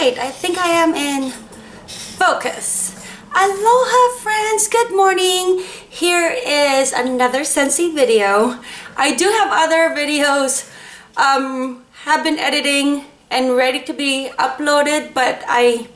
right, I think I am in focus. Aloha friends, good morning. Here is another Scentsy video. I do have other videos um, have been editing and ready to be uploaded, but I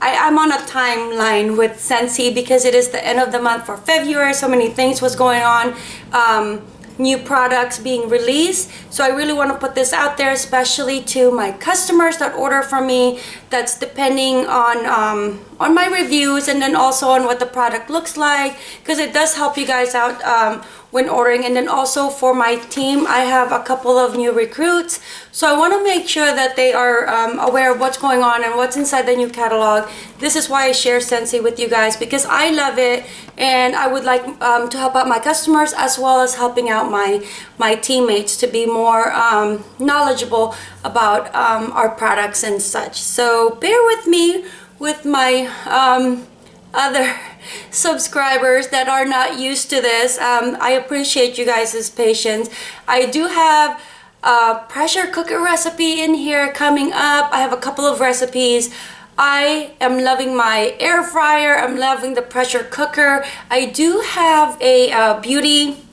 I, am on a timeline with Scentsy because it is the end of the month for February. So many things was going on. Um, new products being released. So I really want to put this out there especially to my customers that order from me that's depending on um, on my reviews and then also on what the product looks like because it does help you guys out um, when ordering. And then also for my team I have a couple of new recruits. So I want to make sure that they are um, aware of what's going on and what's inside the new catalog. This is why I share Scentsy with you guys because I love it and I would like um, to help out my customers as well as helping out my my teammates to be more um, knowledgeable about um, our products and such so bear with me with my um, other subscribers that are not used to this. Um, I appreciate you guys' patience. I do have a pressure cooker recipe in here coming up. I have a couple of recipes. I am loving my air fryer. I'm loving the pressure cooker. I do have a uh, beauty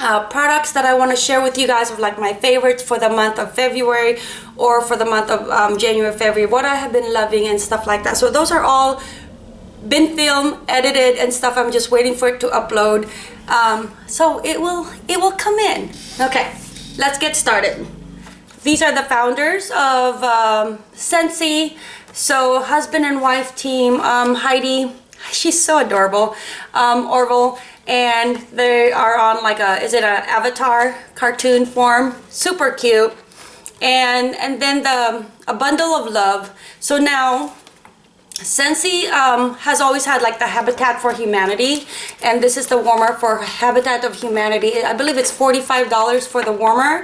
uh, products that I want to share with you guys of like my favorites for the month of February or for the month of um, January, February, what I have been loving and stuff like that. So those are all been filmed, edited and stuff. I'm just waiting for it to upload. Um, so it will, it will come in. Okay, let's get started. These are the founders of um, Scentsy. So husband and wife team, um, Heidi, she's so adorable, um, Orville, and they are on like a, is it an avatar cartoon form? Super cute. And, and then the, a bundle of love. So now Scentsy um, has always had like the Habitat for Humanity and this is the warmer for Habitat of Humanity. I believe it's $45 for the warmer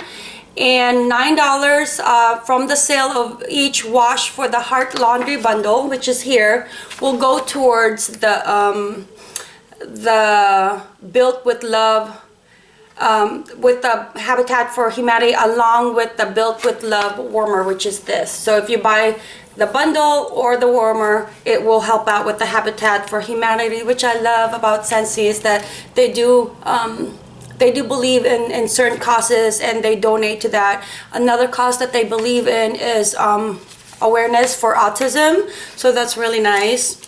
and $9 uh, from the sale of each wash for the Heart Laundry Bundle which is here will go towards the um, the Built with Love um, with the Habitat for Humanity along with the Built with Love warmer which is this. So if you buy the bundle or the warmer it will help out with the habitat for humanity which i love about Scentsy is that they do um, they do believe in, in certain causes and they donate to that. Another cause that they believe in is um, awareness for autism. So that's really nice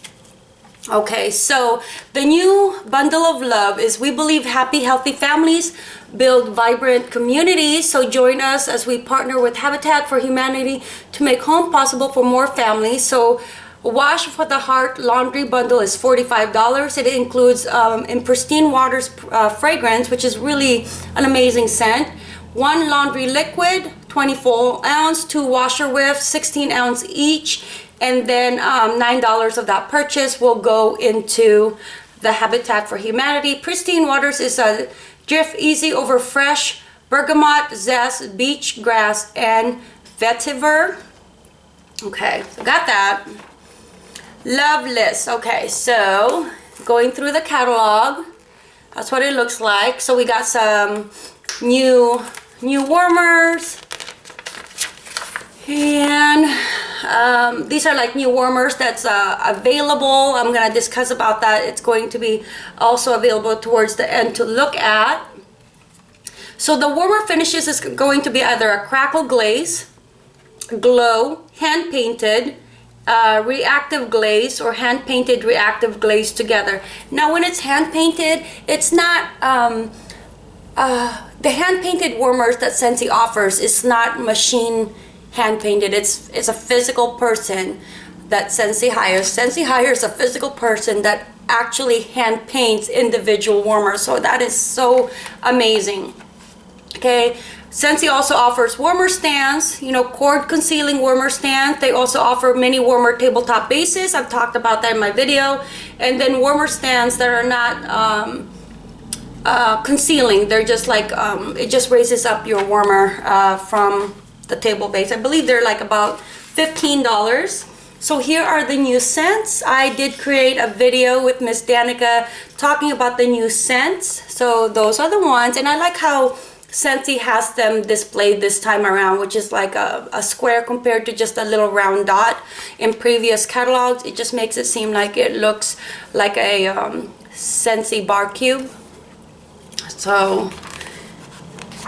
okay so the new bundle of love is we believe happy healthy families build vibrant communities. So join us as we partner with Habitat for Humanity to make home possible for more families. So Wash for the Heart laundry bundle is $45. It includes um, in Pristine Waters uh, fragrance, which is really an amazing scent. One laundry liquid, 24 ounce, two washer whiffs, 16 ounce each. And then um, $9 of that purchase will go into the Habitat for Humanity. Pristine Waters is a Drift Easy over fresh bergamot, zest, beach grass, and vetiver. Okay, got that. Loveless. Okay, so going through the catalog. That's what it looks like. So we got some new new warmers. And um, these are like new warmers that's uh, available. I'm going to discuss about that. It's going to be also available towards the end to look at. So the warmer finishes is going to be either a crackle glaze, glow, hand painted, uh, reactive glaze or hand painted reactive glaze together. Now when it's hand painted, it's not, um, uh, the hand painted warmers that Scentsy offers is not machine hand painted. It's, it's a physical person that Scentsy hires. Scentsy hires a physical person that actually hand paints individual warmers. So that is so amazing. Okay, Scentsy also offers warmer stands, you know, cord concealing warmer stands. They also offer mini warmer tabletop bases. I've talked about that in my video. And then warmer stands that are not um, uh, concealing. They're just like, um, it just raises up your warmer uh, from the table base. I believe they're like about $15. So here are the new scents. I did create a video with Miss Danica talking about the new scents. So those are the ones. And I like how Scentsy has them displayed this time around, which is like a, a square compared to just a little round dot. In previous catalogs, it just makes it seem like it looks like a um, Scentsy bar cube. So,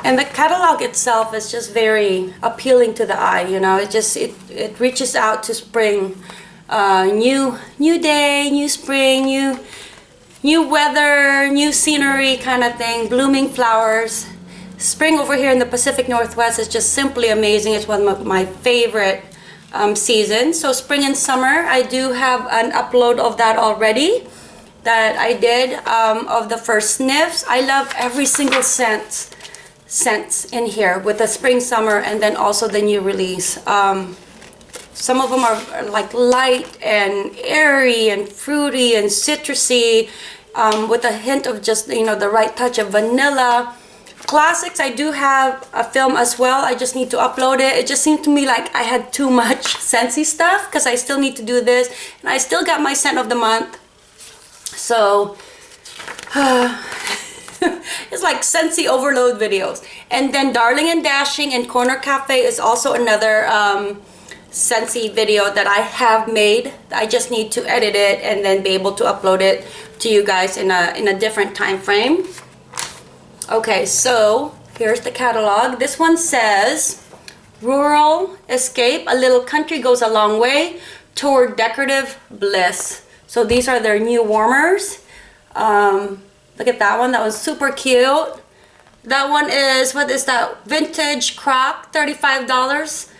and the catalog itself is just very appealing to the eye, you know, it just, it, it reaches out to spring. Uh, new, new day, new spring, new, new weather, new scenery kind of thing, blooming flowers. Spring over here in the Pacific Northwest is just simply amazing. It's one of my favorite um, seasons. So spring and summer, I do have an upload of that already that I did um, of the first sniffs. I love every single scent scents in here with the spring, summer, and then also the new release. Um, some of them are like light and airy and fruity and citrusy um, with a hint of just, you know, the right touch of vanilla. Classics i do have a film as well. I just need to upload it. It just seemed to me like i had too much scentsy stuff because i still need to do this and i still got my scent of the month. So uh, it's like scentsy overload videos and then darling and dashing and corner cafe is also another um scentsy video that i have made i just need to edit it and then be able to upload it to you guys in a in a different time frame Okay, so here's the catalog. This one says, Rural Escape, a little country goes a long way toward decorative bliss. So these are their new warmers. Um, look at that one, that was super cute. That one is, what is that? Vintage crock, $35.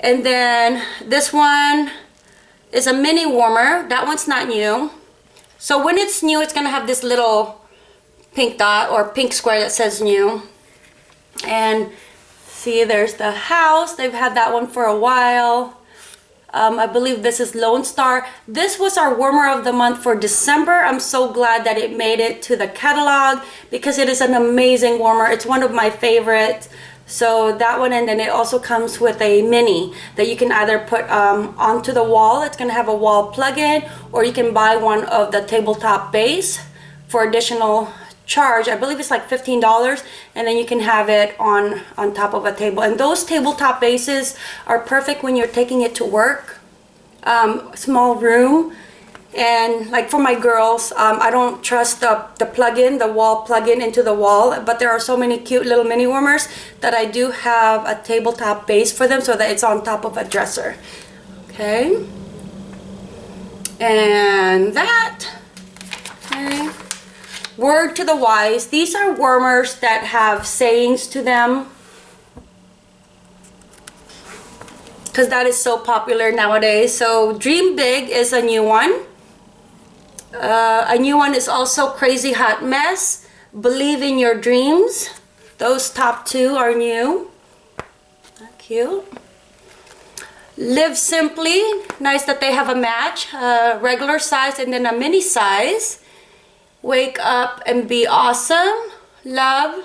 And then this one is a mini warmer. That one's not new. So when it's new, it's gonna have this little pink dot or pink square that says new. And see, there's the house. They've had that one for a while. Um, I believe this is Lone Star. This was our warmer of the month for December. I'm so glad that it made it to the catalog because it is an amazing warmer. It's one of my favorites. So that one and then it also comes with a mini that you can either put um, onto the wall. It's going to have a wall plug-in or you can buy one of the tabletop base for additional charge i believe it's like 15 dollars and then you can have it on on top of a table. And those tabletop bases are perfect when you're taking it to work um, small room. And like for my girls um, I don't trust the, the plug-in the wall plug-in into the wall but there are so many cute little mini warmers that I do have a tabletop base for them so that it's on top of a dresser. Okay. And that okay Word to the wise. These are warmers that have sayings to them. Because that is so popular nowadays. So Dream Big is a new one. Uh, a new one is also Crazy Hot Mess. Believe in Your Dreams. Those top two are new. Cute. Live Simply. Nice that they have a match. Uh, regular size and then a mini size wake up and be awesome love.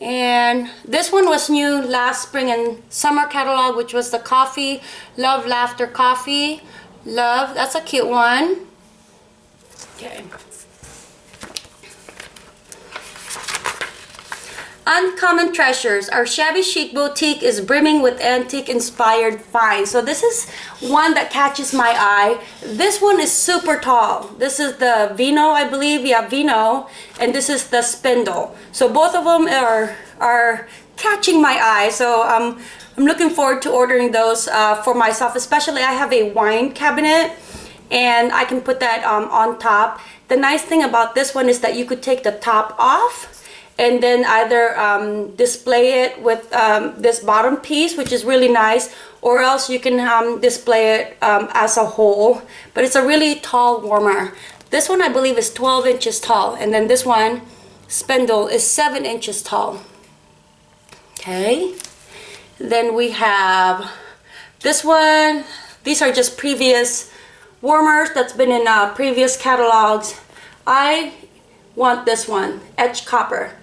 And this one was new last spring and summer catalog which was the coffee love laughter coffee. Love that's a cute one. Okay Uncommon Treasures. Our shabby chic boutique is brimming with antique inspired finds. So this is one that catches my eye. This one is super tall. This is the Vino, I believe. Yeah, Vino. And this is the Spindle. So both of them are, are catching my eye. So um, I'm looking forward to ordering those uh, for myself. Especially I have a wine cabinet and I can put that um, on top. The nice thing about this one is that you could take the top off and then either um, display it with um, this bottom piece which is really nice or else you can um, display it um, as a whole. But it's a really tall warmer. This one I believe is 12 inches tall and then this one spindle is 7 inches tall. Okay. Then we have this one. These are just previous warmers that's been in uh, previous catalogs. I want this one etched copper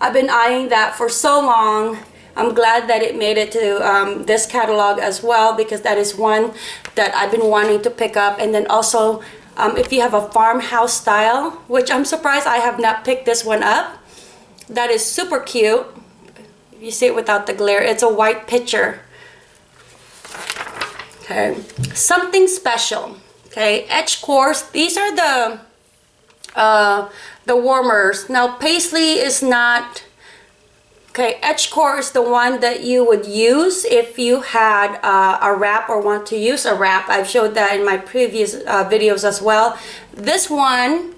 I've been eyeing that for so long. I'm glad that it made it to um, this catalog as well because that is one that I've been wanting to pick up. And then also, um, if you have a farmhouse style, which I'm surprised I have not picked this one up, that is super cute. You see it without the glare. It's a white pitcher. Okay, something special. Okay, Edgecore. These are the uh, the warmers. Now paisley is not Okay, Edgecore is the one that you would use if you had uh, a wrap or want to use a wrap. I've showed that in my previous uh, videos as well. This one,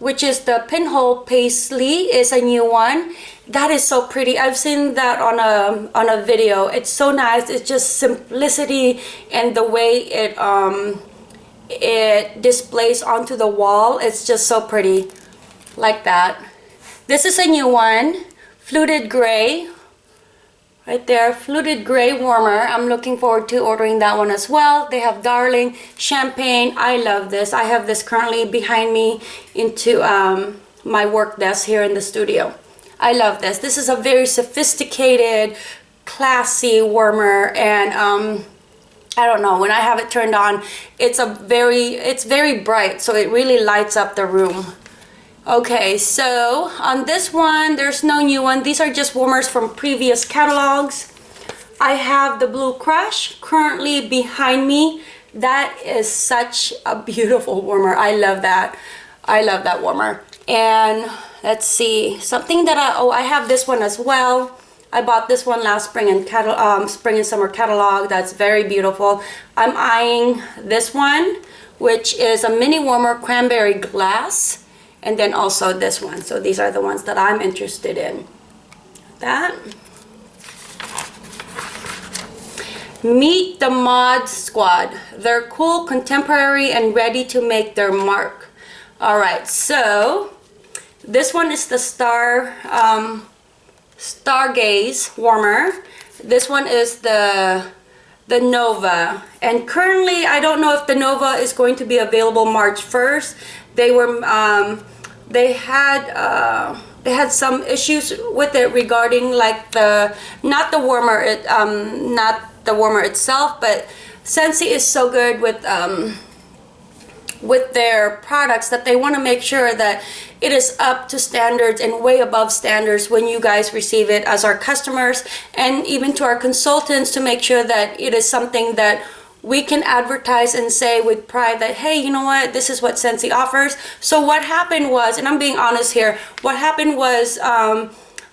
which is the pinhole paisley, is a new one. That is so pretty. I've seen that on a on a video. It's so nice. It's just simplicity and the way it um it displays onto the wall. It's just so pretty, like that. This is a new one. Fluted gray. Right there. Fluted gray warmer. I'm looking forward to ordering that one as well. They have darling champagne. I love this. I have this currently behind me into um, my work desk here in the studio. I love this. This is a very sophisticated classy warmer and um, I don't know when I have it turned on it's a very it's very bright so it really lights up the room Okay, so on this one, there's no new one. These are just warmers from previous catalogs. I have the Blue Crush currently behind me. That is such a beautiful warmer. I love that. I love that warmer. And let's see, something that I, oh, I have this one as well. I bought this one last spring and catalog, um, spring and summer catalog. That's very beautiful. I'm eyeing this one, which is a mini warmer cranberry glass and then also this one so these are the ones that I'm interested in that meet the mod squad they're cool contemporary and ready to make their mark all right so this one is the star um, stargaze warmer. This one is the the Nova. And currently I don't know if the Nova is going to be available March 1st they were um, they had uh, they had some issues with it regarding like the not the warmer it um, not the warmer itself but Scentsy is so good with um, with their products that they want to make sure that it is up to standards and way above standards when you guys receive it as our customers and even to our consultants to make sure that it is something that we can advertise and say with pride that hey you know what? This is what Scentsy offers. So what happened was and I'm being honest here what happened was um,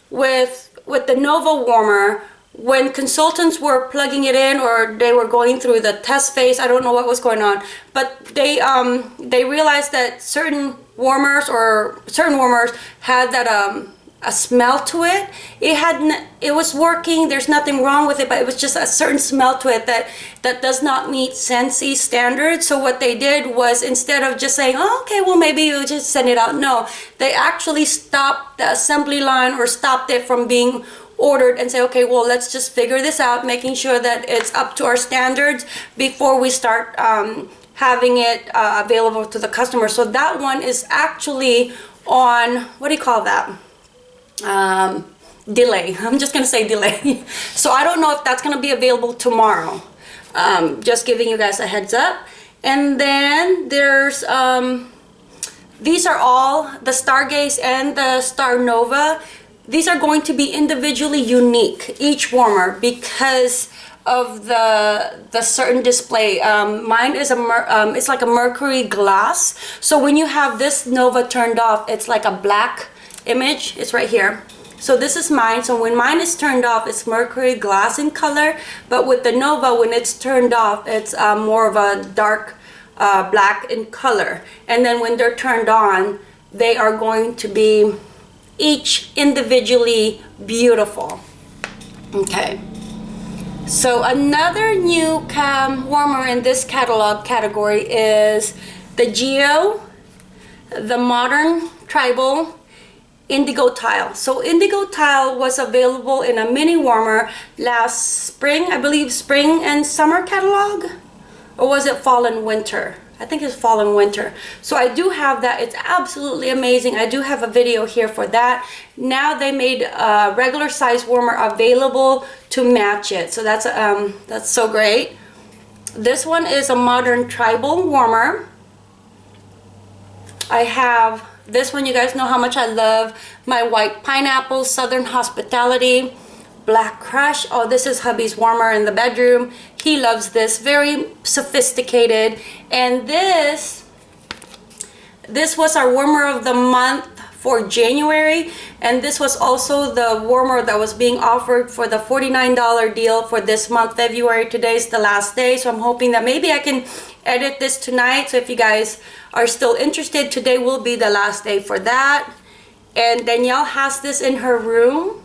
with with the Nova warmer when consultants were plugging it in or they were going through the test phase I don't know what was going on but they um, they realized that certain warmers or certain warmers had that um, a smell to it. It had it was working. There's nothing wrong with it, but it was just a certain smell to it that that does not meet Scentsy standards. So what they did was instead of just saying, "Oh, okay, well maybe you just send it out," no, they actually stopped the assembly line or stopped it from being ordered and say okay well let's just figure this out making sure that it's up to our standards before we start um, having it uh, available to the customer so that one is actually on what do you call that um, delay. I'm just gonna say delay. so I don't know if that's gonna be available tomorrow. Um, just giving you guys a heads up. And then there's, um, these are all the Stargaze and the Star Nova. These are going to be individually unique, each warmer, because of the the certain display. Um, mine is a um, it's like a mercury glass. So when you have this nova turned off it's like a black image. It's right here. So this is mine. So when mine is turned off it's mercury glass in color. But with the nova when it's turned off it's uh, more of a dark uh, black in color. And then when they're turned on they are going to be each individually beautiful. Okay. So another new cam warmer in this catalog category is the Geo the modern tribal indigo tile. So indigo tile was available in a mini warmer last spring i believe spring and summer catalog or was it fall and winter i think it's fall and winter. So i do have that. It's absolutely amazing. I do have a video here for that. Now they made a regular size warmer available to match it. So that's um that's so great. This one is a modern tribal warmer. I have this one, you guys know how much I love my white pineapple, Southern Hospitality. Black Crush. Oh, this is hubby's warmer in the bedroom. He loves this. Very sophisticated. And this, this was our warmer of the month for January. And this was also the warmer that was being offered for the $49 deal for this month, February. Today's the last day. So I'm hoping that maybe I can edit this tonight. So if you guys are still interested, today will be the last day for that. And Danielle has this in her room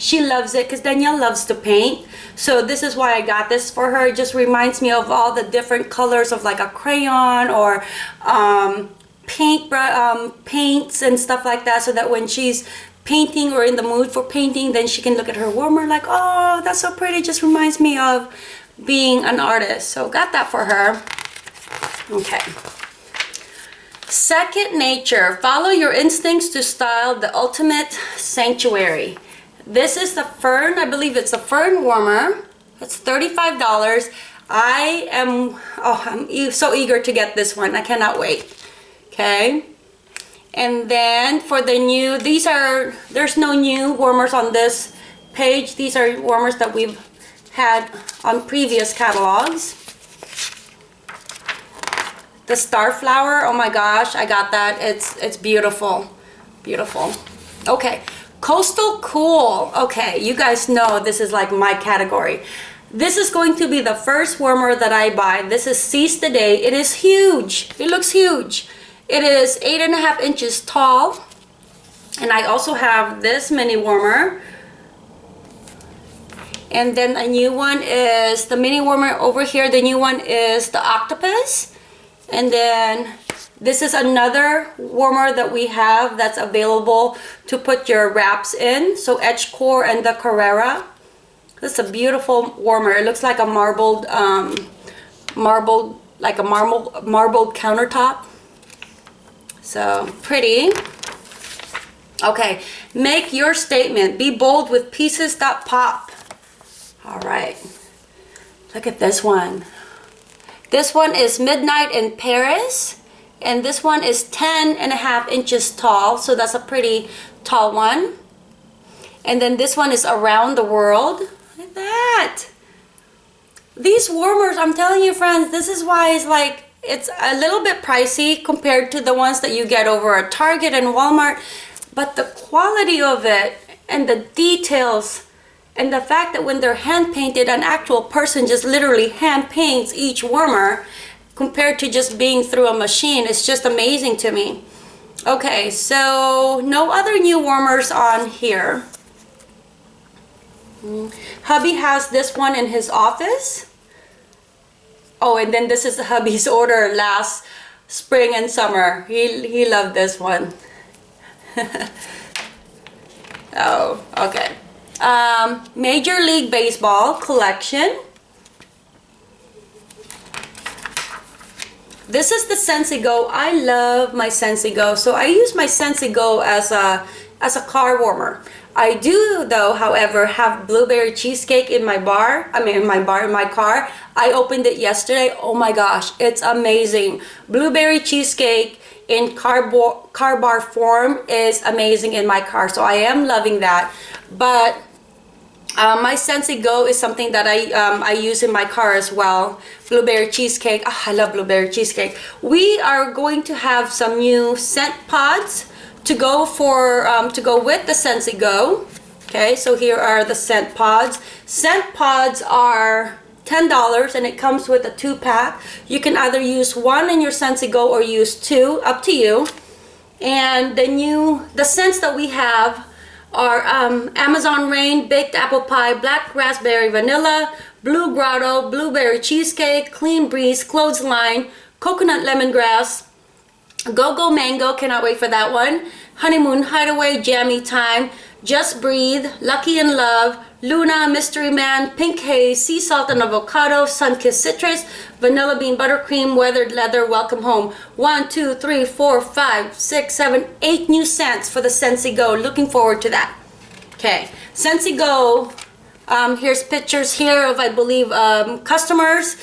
she loves it because Danielle loves to paint. So this is why I got this for her. It just reminds me of all the different colors of like a crayon or um, paint um, paints and stuff like that so that when she's painting or in the mood for painting then she can look at her warmer like oh that's so pretty. Just reminds me of being an artist. So got that for her. Okay. Second nature. Follow your instincts to style the ultimate sanctuary this is the Fern, I believe it's a Fern warmer. It's $35. I am, oh, I'm e so eager to get this one. I cannot wait. Okay. And then for the new, these are, there's no new warmers on this page. These are warmers that we've had on previous catalogs. The Starflower, oh my gosh, I got that. It's, it's beautiful, beautiful. Okay, Coastal Cool. Okay, you guys know this is like my category. This is going to be the first warmer that I buy. This is Seize the Day. It is huge. It looks huge. It is eight and a half inches tall. And I also have this mini warmer. And then a new one is the mini warmer over here. The new one is the octopus. And then this is another warmer that we have that's available to put your wraps in. So Edgecore and the Carrera. This is a beautiful warmer. It looks like a marbled, um, marbled, like a marble, marbled countertop. So pretty. Okay, make your statement. Be bold with pieces that pop. All right, look at this one. This one is Midnight in Paris and this one is 10 and a half inches tall so that's a pretty tall one. And then this one is around the world. Look at that. These warmers i'm telling you friends this is why it's like it's a little bit pricey compared to the ones that you get over at target and walmart but the quality of it and the details and the fact that when they're hand painted an actual person just literally hand paints each warmer compared to just being through a machine. It's just amazing to me. Okay, so no other new warmers on here. Hubby has this one in his office. Oh, and then this is hubby's order last spring and summer. He, he loved this one. oh, okay. Um, Major League Baseball collection. This is the Scentsy Go. I love my Scentsy Go. So I use my Scentsy Go as a, as a car warmer. I do though, however, have blueberry cheesecake in my bar. I mean, in my bar, in my car. I opened it yesterday. Oh my gosh, it's amazing. Blueberry cheesecake in car, car bar form is amazing in my car. So I am loving that. But uh, my Scentsy Go is something that I, um, I use in my car as well. Blueberry cheesecake. Oh, I love blueberry cheesecake. We are going to have some new scent pods to go for um, to go with the Scentsy Go. Okay, so here are the scent pods. Scent pods are $10 and it comes with a two pack. You can either use one in your Scentsy Go or use two, up to you. And the new, the scents that we have are um, Amazon Rain, Baked Apple Pie, Black Raspberry Vanilla, Blue Grotto, Blueberry Cheesecake, Clean Breeze, Clothesline, Coconut Lemongrass, Go-Go Mango, cannot wait for that one, Honeymoon Hideaway, Jammy Time, Just Breathe, Lucky in Love, Luna, Mystery Man, Pink Haze, Sea Salt and Avocado, Sunkissed Citrus, Vanilla Bean Buttercream, Weathered Leather, Welcome Home. One, two, three, four, five, six, seven, eight new scents for the Scentsy Go. Looking forward to that. Okay, Scentsy Go. Um, here's pictures here of, I believe, um, customers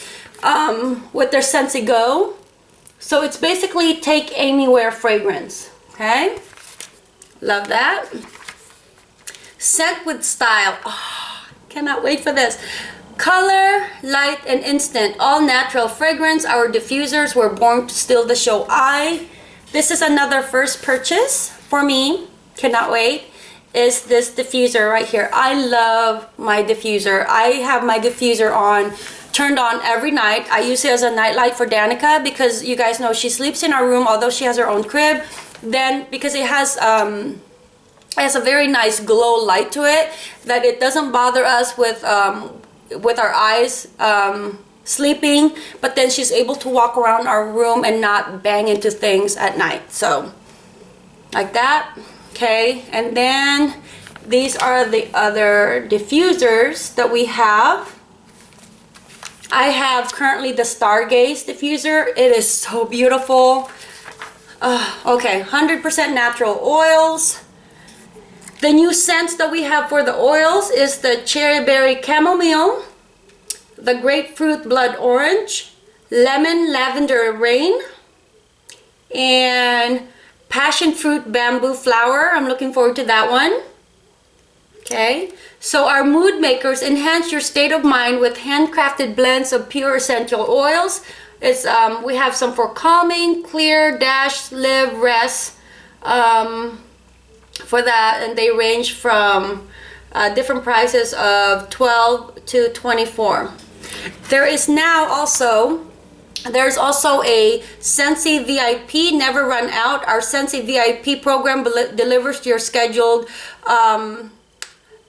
um, with their Scentsy Go. So it's basically take anywhere fragrance. Okay, love that. Scent with style. Oh, Cannot wait for this. Color, light, and instant. All natural fragrance. Our diffusers were born to steal the show. I, this is another first purchase for me. Cannot wait. Is this diffuser right here. I love my diffuser. I have my diffuser on turned on every night. I use it as a nightlight for Danica because you guys know she sleeps in our room although she has her own crib. Then because it has um, it has a very nice glow light to it that it doesn't bother us with um, with our eyes um, sleeping but then she's able to walk around our room and not bang into things at night. So like that okay? And then these are the other diffusers that we have. I have currently the Stargaze diffuser. It is so beautiful. Uh, okay 100% natural oils the new scents that we have for the oils is the cherry berry chamomile, the grapefruit blood orange, lemon lavender rain, and passion fruit bamboo flower. I'm looking forward to that one. Okay, so our mood makers enhance your state of mind with handcrafted blends of pure essential oils. It's um, we have some for calming, clear, dash, live, rest. Um, for that and they range from uh, different prices of 12 to 24 there is now also there's also a Scentsy VIP never run out. Our Scentsy VIP program delivers your scheduled um,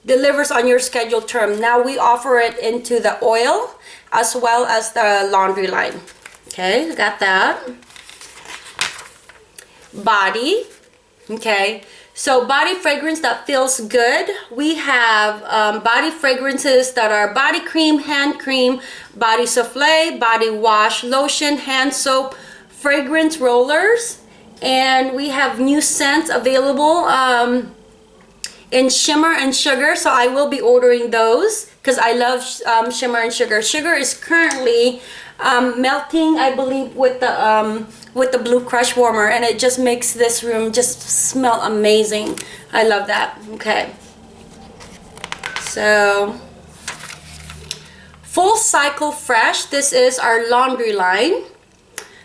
delivers on your scheduled term. Now we offer it into the oil as well as the laundry line. Okay got that. Body okay so body fragrance that feels good. We have um, body fragrances that are body cream, hand cream, body souffle, body wash, lotion, hand soap, fragrance rollers. And we have new scents available um, in shimmer and sugar. So I will be ordering those because I love um, shimmer and sugar. Sugar is currently um, melting, I believe, with the um, with the blue crush warmer and it just makes this room just smell amazing. I love that. Okay. So full cycle fresh. This is our laundry line.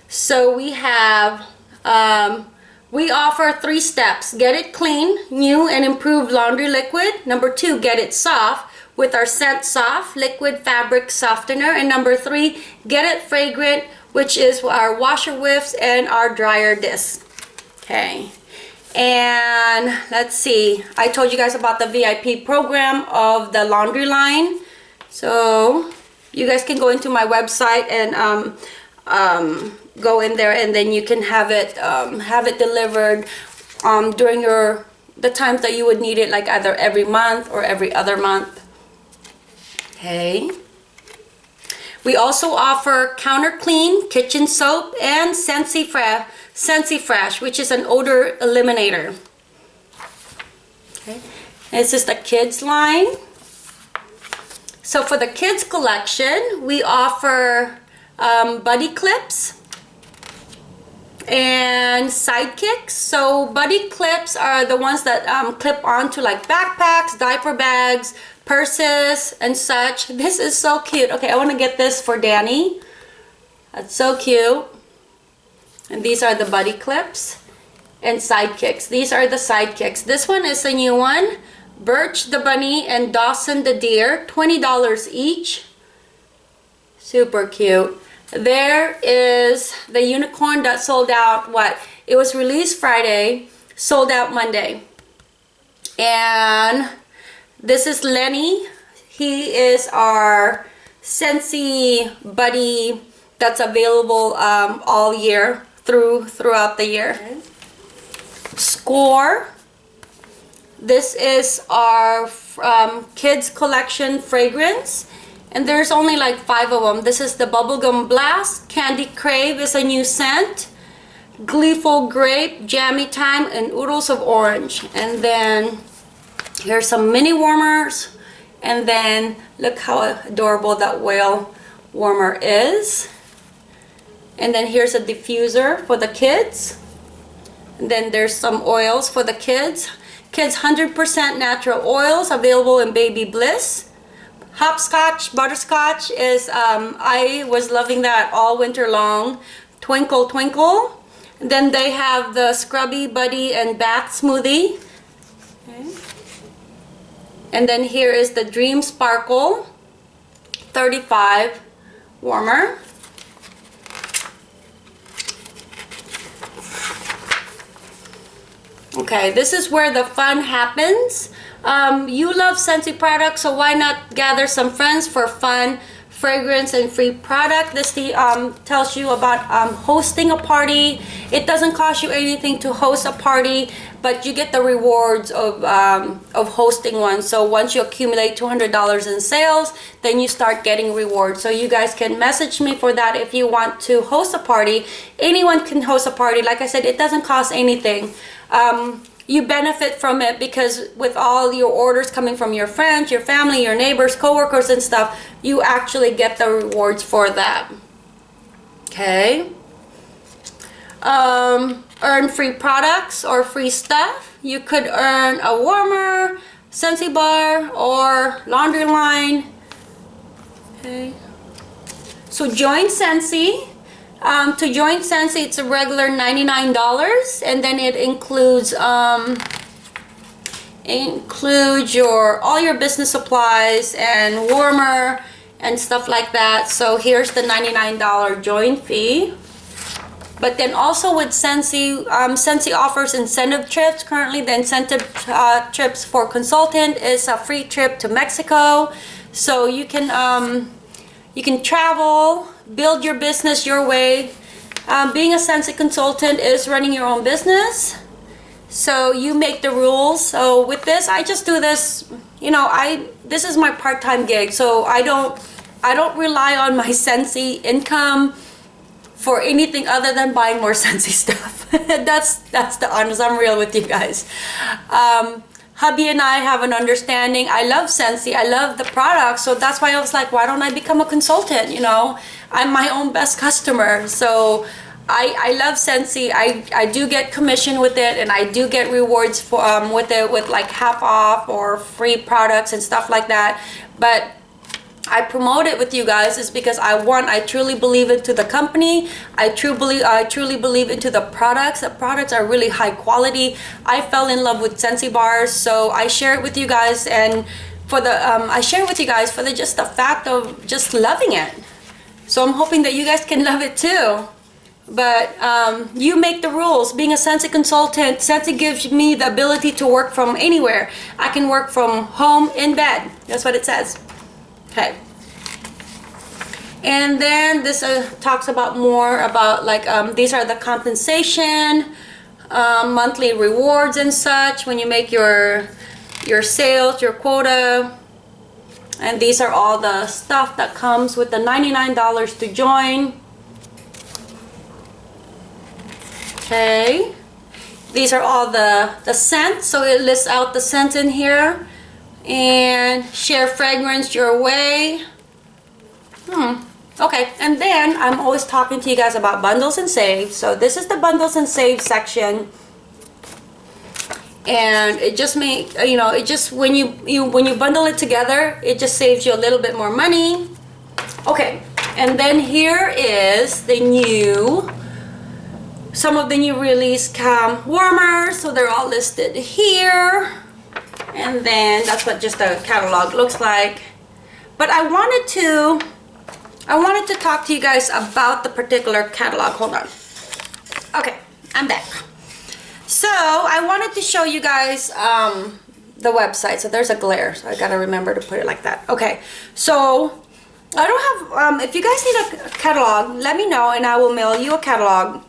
So we have um, we offer three steps. Get it clean new and improved laundry liquid. Number two get it soft with our scent soft liquid fabric softener and number three get it fragrant which is our washer whiffs and our dryer disc. Okay. And let's see, I told you guys about the VIP program of the laundry line. So you guys can go into my website and um, um, go in there and then you can have it um, have it delivered um, during your the times that you would need it like either every month or every other month. Okay. We also offer Counter Clean kitchen soap and Scentsy Scentsy Fresh, which is an odor eliminator. Okay. This is the kids line. So for the kids collection, we offer um, buddy clips and sidekicks. So buddy clips are the ones that um, clip onto like backpacks, diaper bags, purses and such. This is so cute. Okay, I want to get this for Danny. That's so cute. And these are the buddy clips and sidekicks. These are the sidekicks. This one is a new one. Birch the bunny and Dawson the deer. $20 each. Super cute. There is the unicorn that sold out, what? It was released Friday, sold out Monday. And this is Lenny. He is our Scentsy buddy that's available um, all year through throughout the year. Score. This is our um, kids collection fragrance and there's only like five of them. This is the Bubblegum Blast. Candy Crave is a new scent. Gleeful Grape, Jammy Time, and Oodles of Orange. And then Here's some mini warmers. And then look how adorable that whale warmer is. And then here's a diffuser for the kids. And then there's some oils for the kids. Kids 100% natural oils available in Baby Bliss. hopscotch, butterscotch is, um, I was loving that all winter long. Twinkle Twinkle. Then they have the Scrubby Buddy and Bath Smoothie. Okay. And then here is the Dream Sparkle 35 warmer. Okay, this is where the fun happens. Um, you love Scentsy products, so why not gather some friends for fun, fragrance, and free product? This um, tells you about um, hosting a party. It doesn't cost you anything to host a party, but you get the rewards of, um, of hosting one. So once you accumulate $200 in sales, then you start getting rewards. So you guys can message me for that if you want to host a party. Anyone can host a party. Like I said, it doesn't cost anything um, you benefit from it because with all your orders coming from your friends, your family, your neighbors, coworkers and stuff, you actually get the rewards for that. Okay. Um, earn free products or free stuff. You could earn a warmer, Scentsy bar, or laundry line. Okay. So join Scentsy um, to join Scentsy, it's a regular $99 and then it includes um, includes your all your business supplies and warmer and stuff like that. So here's the $99 join fee. But then also with Scentsy, um, Scentsy offers incentive trips. Currently the incentive uh, trips for consultant is a free trip to Mexico. So you can um, you can travel build your business your way. Um, being a Scentsy consultant is running your own business. So you make the rules. So with this, I just do this, you know, I this is my part-time gig. So I don't I don't rely on my Scentsy income for anything other than buying more Scentsy stuff. that's that's the honest. I'm real with you guys. Um, hubby and I have an understanding. I love Scentsy. I love the product. So that's why I was like, why don't I become a consultant? You know, I'm my own best customer. So I, I love Scentsy. I, I do get commission with it and I do get rewards for um, with it with like half off or free products and stuff like that. But I promote it with you guys is because I want I truly believe into the company. I truly believe I truly believe into the products. The products are really high quality. I fell in love with Scentsy bars so I share it with you guys and for the um, I share it with you guys for the just the fact of just loving it. So I'm hoping that you guys can love it too. But um, you make the rules. Being a Scentsy consultant Scentsy gives me the ability to work from anywhere. I can work from home in bed. That's what it says Okay. And then this uh, talks about more about like um, these are the compensation, um, monthly rewards and such when you make your your sales, your quota. And these are all the stuff that comes with the $99 to join. Okay. These are all the, the scents. So it lists out the scent in here and share fragrance your way. Hmm. Okay, and then I'm always talking to you guys about bundles and saves. So this is the bundles and save section. And it just make you know, it just when you you when you bundle it together, it just saves you a little bit more money. Okay, and then here is the new some of the new release cam warmers, so they're all listed here and then that's what just the catalog looks like. But I wanted to I wanted to talk to you guys about the particular catalog. Hold on. Okay I'm back. So I wanted to show you guys um, the website. So there's a glare so I gotta remember to put it like that. Okay so I don't have um, if you guys need a catalog let me know and I will mail you a catalog.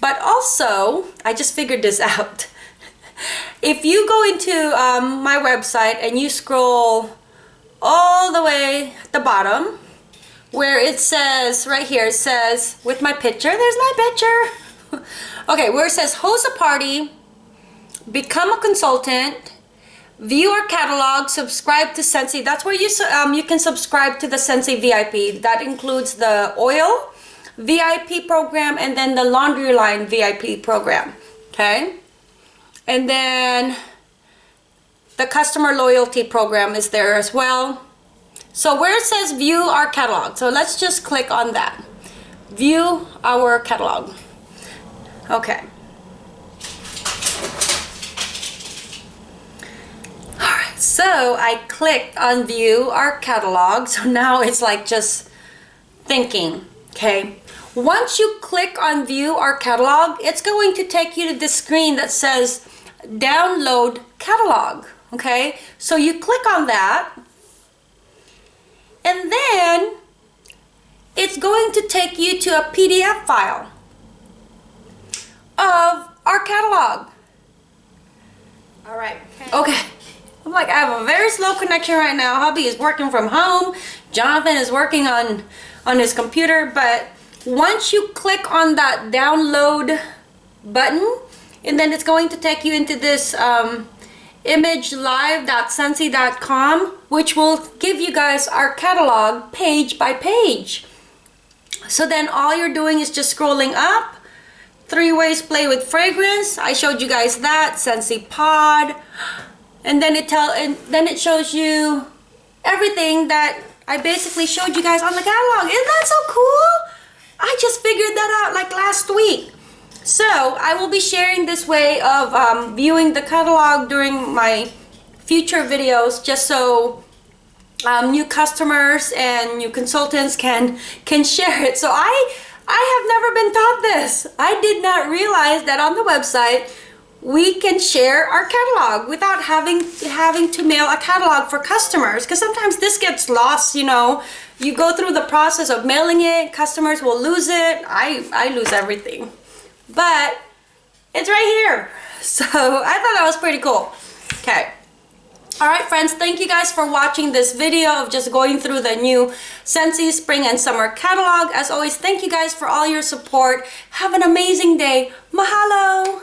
But also I just figured this out if you go into um, my website and you scroll all the way at the bottom where it says right here it says with my picture there's my picture. Okay where it says host a party become a consultant view our catalog subscribe to Scentsy that's where you um, you can subscribe to the Scentsy VIP that includes the oil VIP program and then the laundry line VIP program okay and then the customer loyalty program is there as well. So where it says view our catalog, so let's just click on that. View our catalog. Okay. Alright, so I clicked on view our catalog. So now it's like just thinking, okay? Once you click on view our catalog, it's going to take you to the screen that says download catalog, okay? So you click on that and then it's going to take you to a PDF file of our catalog. All right. Okay. okay. I'm like, I have a very slow connection right now. Hubby is working from home. Jonathan is working on, on his computer. But once you click on that download button, and then it's going to take you into this um, imagelive.scentsy.com, which will give you guys our catalog page by page. So then all you're doing is just scrolling up, three ways play with fragrance. I showed you guys that, Scentsy Pod. And then it tell and then it shows you everything that I basically showed you guys on the catalog. Isn't that so cool? I just figured that out like last week. So I will be sharing this way of um, viewing the catalog during my future videos just so um, new customers and new consultants can can share it. So I I have never been taught this. I did not realize that on the website we can share our catalog without having having to mail a catalog for customers because sometimes this gets lost you know you go through the process of mailing it customers will lose it I I lose everything but it's right here so I thought that was pretty cool okay Alright friends, thank you guys for watching this video of just going through the new Scentsy Spring and Summer catalog. As always, thank you guys for all your support. Have an amazing day. Mahalo!